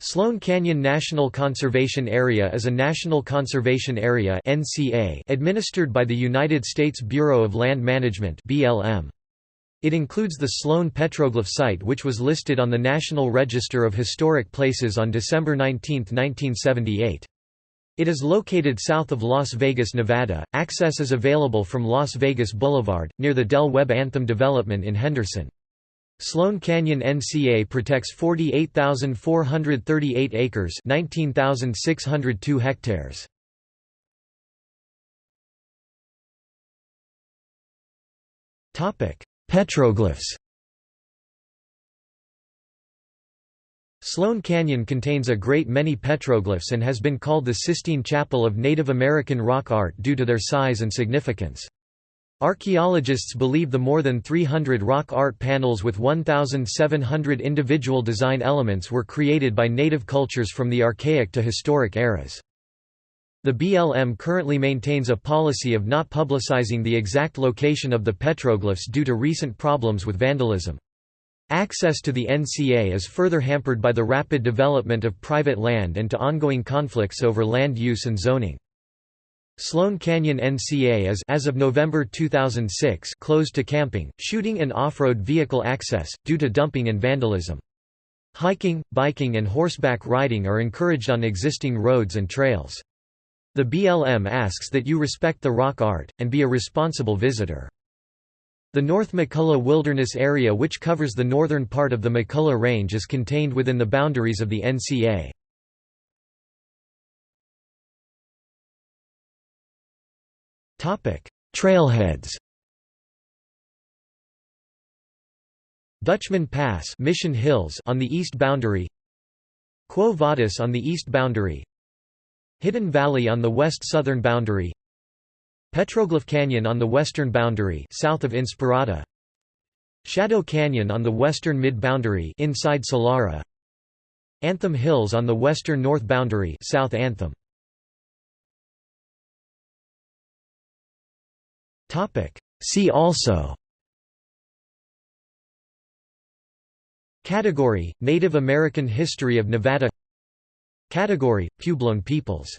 Sloan Canyon National Conservation Area is a national conservation area administered by the United States Bureau of Land Management It includes the Sloan Petroglyph Site which was listed on the National Register of Historic Places on December 19, 1978. It is located south of Las Vegas, Nevada. Access is available from Las Vegas Boulevard, near the Del Webb Anthem development in Henderson. Sloan Canyon NCA protects 48,438 acres 19,602 hectares. Petroglyphs Sloan Canyon contains a great many petroglyphs and has been called the Sistine Chapel of Native American rock art due to their size and significance. Archaeologists believe the more than 300 rock art panels with 1,700 individual design elements were created by native cultures from the Archaic to historic eras. The BLM currently maintains a policy of not publicizing the exact location of the petroglyphs due to recent problems with vandalism. Access to the NCA is further hampered by the rapid development of private land and to ongoing conflicts over land use and zoning. Sloan Canyon NCA is as of November 2006 closed to camping, shooting and off-road vehicle access, due to dumping and vandalism. Hiking, biking and horseback riding are encouraged on existing roads and trails. The BLM asks that you respect the rock art, and be a responsible visitor. The North McCullough Wilderness Area which covers the northern part of the McCullough Range is contained within the boundaries of the NCA. Trailheads. Dutchman Pass Mission Hills on the east boundary. Quo Vadis on the east boundary. Hidden Valley on the west-southern boundary. Petroglyph Canyon on the western boundary south of Inspirada Shadow Canyon on the western mid-boundary inside Solara. Anthem Hills on the western north boundary south Anthem See also. Category – Native American history of Nevada. Category – Puebloan peoples